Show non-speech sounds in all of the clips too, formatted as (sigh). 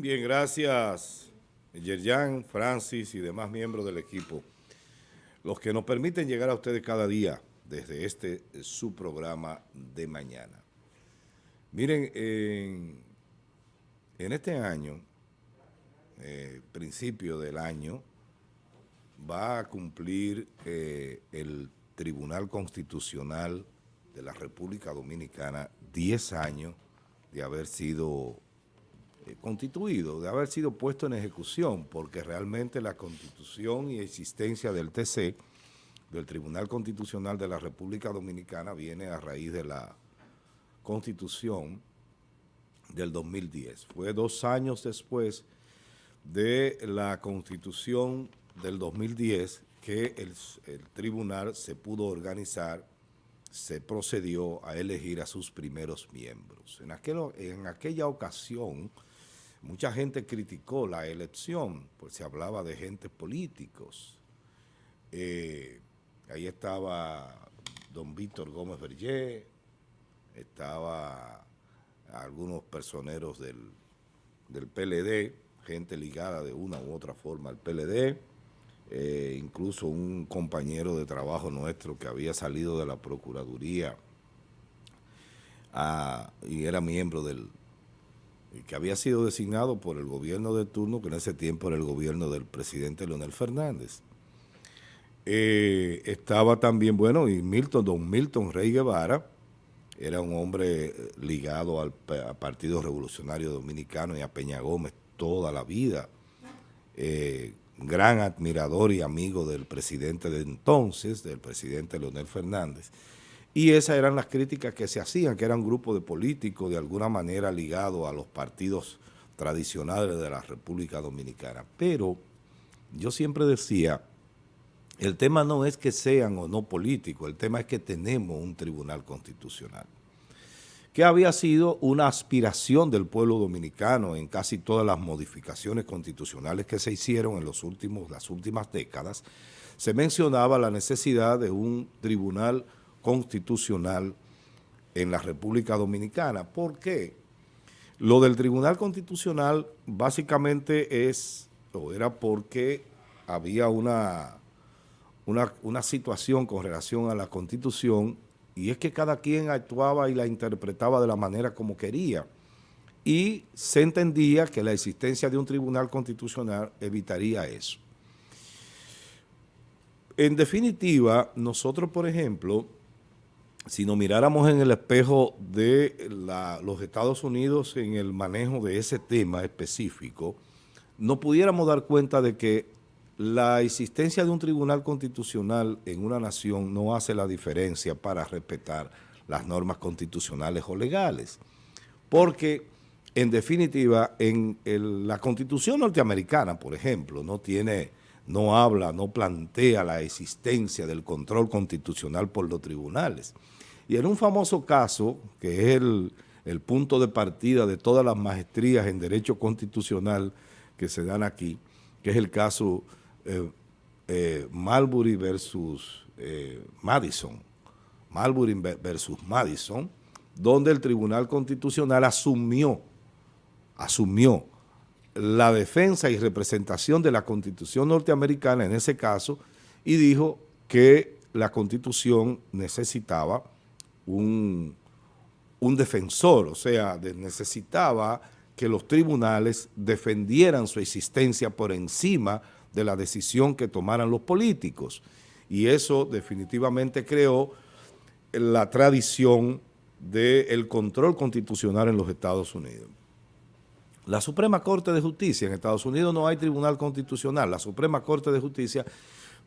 Bien, gracias Yerjan, Francis y demás miembros del equipo, los que nos permiten llegar a ustedes cada día desde este su programa de mañana. Miren, en, este año, eh, principio del año, va a cumplir eh, el Tribunal Constitucional de la República Dominicana 10 años de haber sido eh, constituido, de haber sido puesto en ejecución, porque realmente la constitución y existencia del TC, del Tribunal Constitucional de la República Dominicana, viene a raíz de la constitución del 2010. Fue dos años después de la constitución del 2010 que el, tribunal se pudo organizar se procedió a elegir a sus primeros miembros. En, en aquella ocasión, mucha gente criticó la elección, pues se hablaba de gente políticos. Eh, ahí estaba don Víctor Gómez Berger, estaba algunos personeros del, del PLD, gente ligada de una u otra forma al PLD, eh, incluso un compañero de trabajo nuestro que había salido de la Procuraduría ah, y era miembro del, que había sido designado por el gobierno de turno, que en ese tiempo era el gobierno del presidente Leonel Fernández. Eh, estaba también, bueno, y Milton, don Milton Rey Guevara, era un hombre ligado al, Partido Revolucionario Dominicano y a Peña Gómez toda la vida, eh, gran admirador y amigo del presidente de entonces, del presidente Leonel Fernández. Y esas eran las críticas que se hacían, que eran grupos de políticos de alguna manera ligados a los partidos tradicionales de la República Dominicana. Pero yo siempre decía, el tema no es que sean o no políticos, el tema es que tenemos un tribunal constitucional que había sido una aspiración del pueblo dominicano en casi todas las modificaciones constitucionales que se hicieron en los últimos, las últimas décadas, se mencionaba la necesidad de un tribunal constitucional en la República Dominicana. ¿Por qué? Lo del tribunal constitucional básicamente es, o era porque había una, una, una situación con relación a la Constitución y es que cada quien actuaba y la interpretaba de la manera como quería. Y se entendía que la existencia de un tribunal constitucional evitaría eso. En definitiva, nosotros, por ejemplo, si nos miráramos en el espejo de los Estados Unidos en el manejo de ese tema específico, no pudiéramos dar cuenta de que la existencia de un tribunal constitucional en una nación no hace la diferencia para respetar las normas constitucionales o legales, porque en definitiva en la constitución norteamericana, por ejemplo, no tiene, no habla, no plantea la existencia del control constitucional por los tribunales. Y en un famoso caso, que es el, punto de partida de todas las maestrías en derecho constitucional que se dan aquí, que es el caso eh, eh, Marbury versus eh, Madison, Marbury versus Madison, donde el Tribunal Constitucional asumió, asumió la defensa y representación de la Constitución norteamericana en ese caso y dijo que la Constitución necesitaba un, un defensor, o sea, necesitaba que los tribunales defendieran su existencia por encima de la decisión que tomaran los políticos. Y eso definitivamente creó la tradición del control constitucional en los Estados Unidos. La Suprema Corte de Justicia, en Estados Unidos no hay tribunal constitucional, la Suprema Corte de Justicia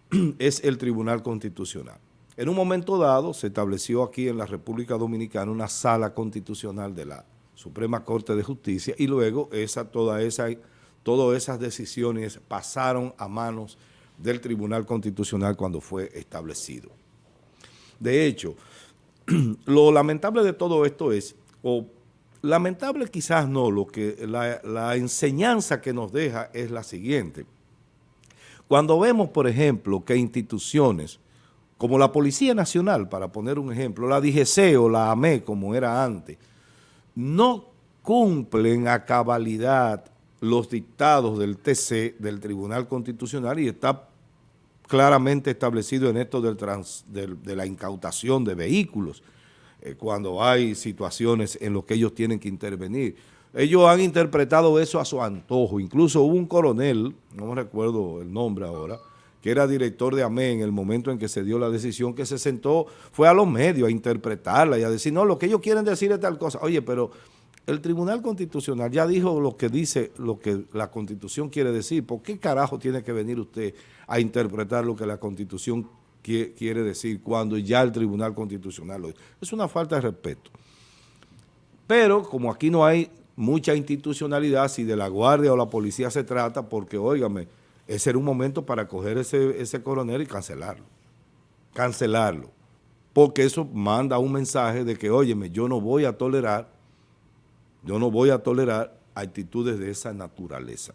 (clears throat) es el tribunal constitucional. En un momento dado se estableció aquí en la República Dominicana una sala constitucional de la Suprema Corte de Justicia y luego esa, toda esa todas esas decisiones pasaron a manos del Tribunal Constitucional cuando fue establecido. De hecho, (clears throat) lo lamentable de todo esto es, o lamentable quizás no, lo que la, enseñanza que nos deja es la siguiente. Cuando vemos, por ejemplo, que instituciones como la Policía Nacional, para poner un ejemplo, la DGC o la AME, como era antes, no cumplen a cabalidad los dictados del TC, del Tribunal Constitucional, y está claramente establecido en esto del de la incautación de vehículos, eh, cuando hay situaciones en las que ellos tienen que intervenir. Ellos han interpretado eso a su antojo, incluso hubo un coronel, no me recuerdo el nombre ahora, que era director de AME en el momento en que se dio la decisión, que se sentó, fue a los medios a interpretarla y a decir, no, lo que ellos quieren decir es tal cosa. Oye, pero el Tribunal Constitucional ya dijo lo que dice, lo que la Constitución quiere decir. ¿Por qué carajo tiene que venir usted a interpretar lo que la Constitución quiere decir cuando ya el Tribunal Constitucional lo dice? Es una falta de respeto. Pero como aquí no hay mucha institucionalidad, si de la Guardia o la Policía se trata, porque, óigame, ese era un momento para coger ese, ese coronel y cancelarlo. Cancelarlo. Porque eso manda un mensaje de que, óyeme, yo no voy a tolerar yo no voy a tolerar actitudes de esa naturaleza.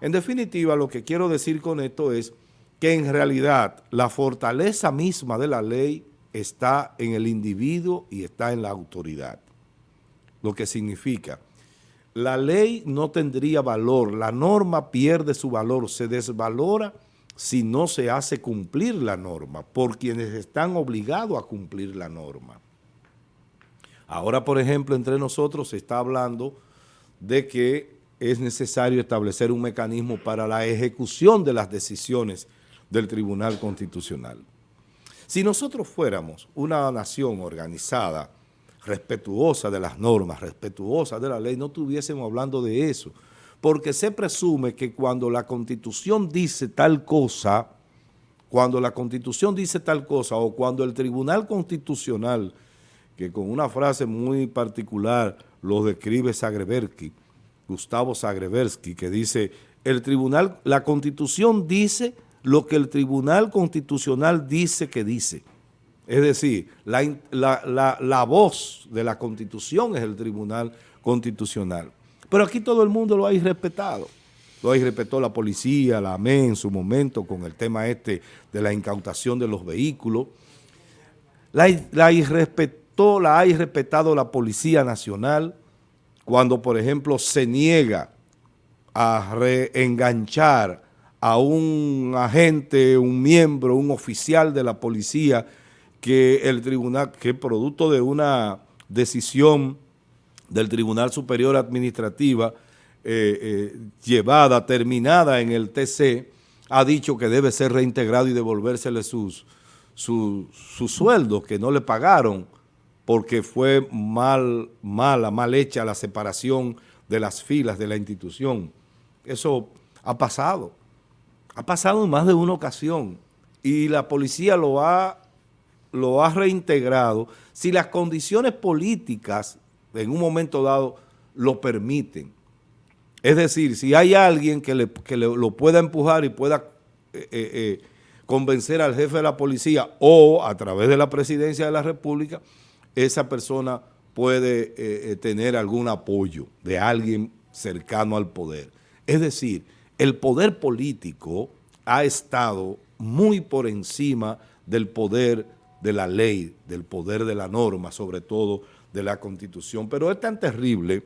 En definitiva, lo que quiero decir con esto es que en realidad la fortaleza misma de la ley está en el individuo y está en la autoridad. Lo que significa, la ley no tendría valor, la norma pierde su valor, se desvalora si no se hace cumplir la norma por quienes están obligados a cumplir la norma. Ahora, por ejemplo, entre nosotros se está hablando de que es necesario establecer un mecanismo para la ejecución de las decisiones del Tribunal Constitucional. Si nosotros fuéramos una nación organizada, respetuosa de las normas, respetuosa de la ley, no estuviésemos hablando de eso, porque se presume que cuando la Constitución dice tal cosa, cuando la Constitución dice tal cosa o cuando el Tribunal Constitucional que con una frase muy particular lo describe Zagrebersky, Gustavo Zagrebersky, que dice, el tribunal, la constitución dice lo que el tribunal constitucional dice que dice. Es decir, la, la voz de la constitución es el tribunal constitucional. Pero aquí todo el mundo lo ha irrespetado. Lo ha irrespetado la policía, la AME en su momento con el tema este de la incautación de los vehículos. La, la irrespetó la ha respetado la Policía Nacional cuando, por ejemplo, se niega a reenganchar a un agente, un miembro, un oficial de la policía que el tribunal, que producto de una decisión del Tribunal Superior Administrativa eh, eh, llevada, terminada en el TC, ha dicho que debe ser reintegrado y devolvérsele sus, su, su sueldo que no le pagaron porque fue mal, mala, mal hecha la separación de las filas de la institución. Eso ha pasado, ha pasado en más de una ocasión y la policía lo ha, lo ha reintegrado si las condiciones políticas en un momento dado lo permiten. Es decir, si hay alguien que, le, lo pueda empujar y pueda eh, eh, eh, convencer al jefe de la policía o a través de la presidencia de la República, esa persona puede tener algún apoyo de alguien cercano al poder. Es decir, el poder político ha estado muy por encima del poder de la ley, del poder de la norma, sobre todo de la Constitución. Pero es tan terrible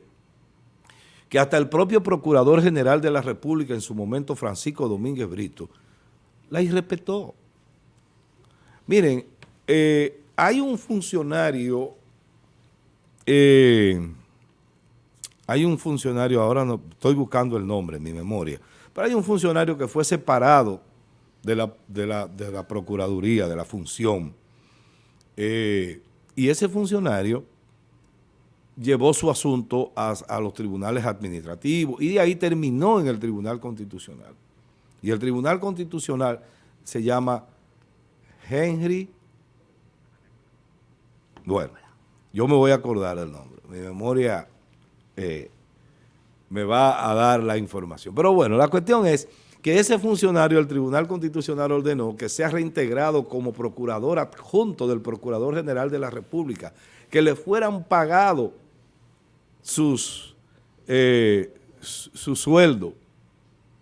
que hasta el propio Procurador General de la República, en su momento Francisco Domínguez Brito, la irrespetó. Miren, eh, hay un funcionario, eh, hay un funcionario, ahora no estoy buscando el nombre en mi memoria, pero hay un funcionario que fue separado de la, de la, Procuraduría, de la función, eh, y ese funcionario llevó su asunto a, a, los tribunales administrativos y de ahí terminó en el Tribunal Constitucional. Y el Tribunal Constitucional se llama Henry bueno, yo me voy a acordar el nombre. Mi memoria eh, me va a dar la información. Pero bueno, la cuestión es que ese funcionario del Tribunal Constitucional ordenó que sea reintegrado como procurador adjunto del Procurador General de la República, que le fueran pagados sus, eh, su sueldo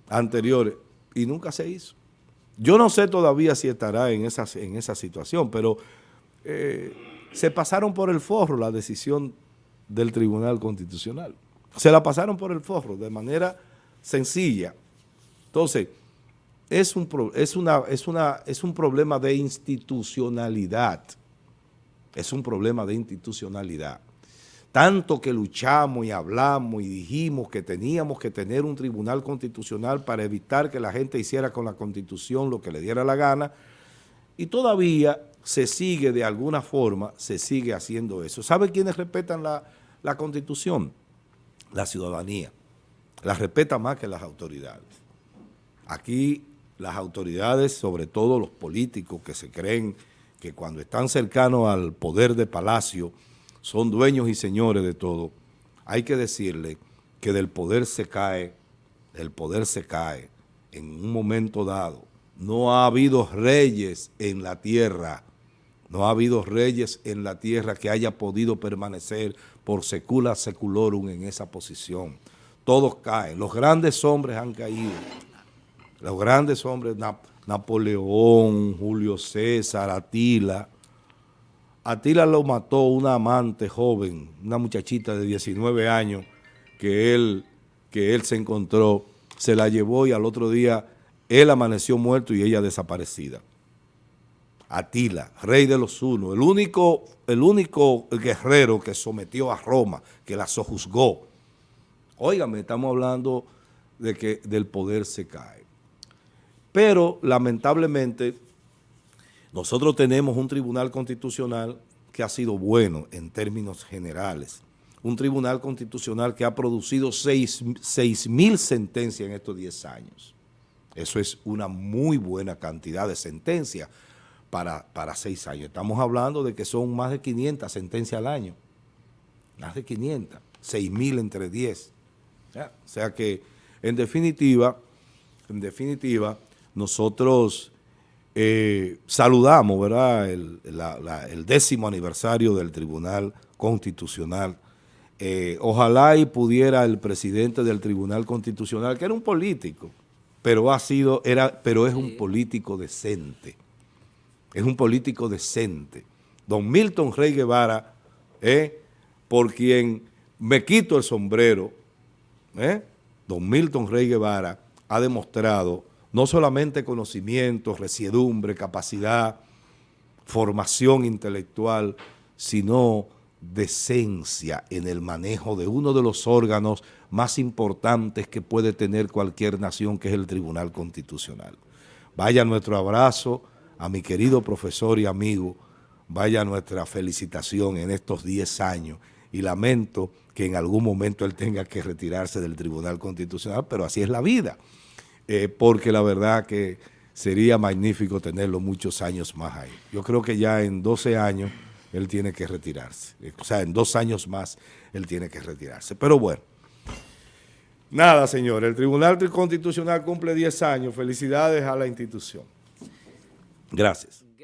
anteriores y nunca se hizo. Yo no sé todavía si estará en esa, en esa situación, pero eh, se pasaron por el forro la decisión del Tribunal Constitucional. Se la pasaron por el forro de manera sencilla. Entonces, es un, es, una, es, una, es un problema de institucionalidad. Es un problema de institucionalidad. Tanto que luchamos y hablamos y dijimos que teníamos que tener un tribunal constitucional para evitar que la gente hiciera con la constitución lo que le diera la gana, y todavía se sigue de alguna forma, se sigue haciendo eso. ¿Sabe quiénes respetan la, la constitución? La ciudadanía. La respeta más que las autoridades. Aquí las autoridades, sobre todo los políticos que se creen que cuando están cercanos al poder de palacio son dueños y señores de todo, hay que decirle que del poder se cae, el poder se cae en un momento dado. No ha habido reyes en la tierra, no ha habido reyes en la tierra que haya podido permanecer por secula seculorum en esa posición. Todos caen, los grandes hombres han caído, los grandes hombres, Napoleón, Julio César, Atila. Atila lo mató una amante joven, una muchachita de 19 años que él, que él se encontró, se la llevó y al otro día él amaneció muerto y ella desaparecida. Atila, rey de los unos, el único, el único guerrero que sometió a Roma, que la sojuzgó. Óigame, estamos hablando de que del poder se cae. Pero, lamentablemente, nosotros tenemos un tribunal constitucional que ha sido bueno en términos generales. Un tribunal constitucional que ha producido 6 mil sentencias en estos 10 años. Eso es una muy buena cantidad de sentencias para, para seis años. Estamos hablando de que son más de 500 sentencias al año. Más de 500. 6 mil entre 10. O sea que, en definitiva, en definitiva, nosotros eh, saludamos ¿verdad? El, décimo aniversario del Tribunal Constitucional. Eh, ojalá y pudiera el presidente del Tribunal Constitucional, que era un político, pero ha sido, era, pero es un político decente. Es un político decente. Don Milton Rey Guevara, eh, por quien me quito el sombrero, don Milton Rey Guevara ha demostrado no solamente conocimiento, resiedumbre, capacidad, formación intelectual, sino decencia en el manejo de uno de los órganos más importantes que puede tener cualquier nación, que es el Tribunal Constitucional. Vaya nuestro abrazo a mi querido profesor y amigo, vaya nuestra felicitación en estos 10 años y lamento que en algún momento él tenga que retirarse del Tribunal Constitucional, pero así es la vida. Eh, porque la verdad que sería magnífico tenerlo muchos años más ahí. Yo creo que ya en 12 años él tiene que retirarse. O sea, en dos años más él tiene que retirarse. Pero bueno, nada, señor. El Tribunal Constitucional cumple 10 años. Felicidades a la institución. Gracias.